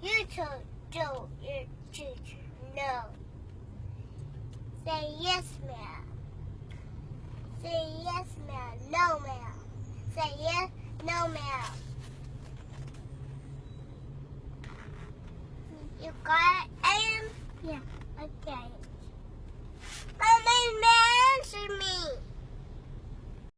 You told told your teacher no. Say yes, ma'am. Say yes, ma'am. No, ma'am. Say yes, no, ma'am. You got it, Adam? Yeah, okay.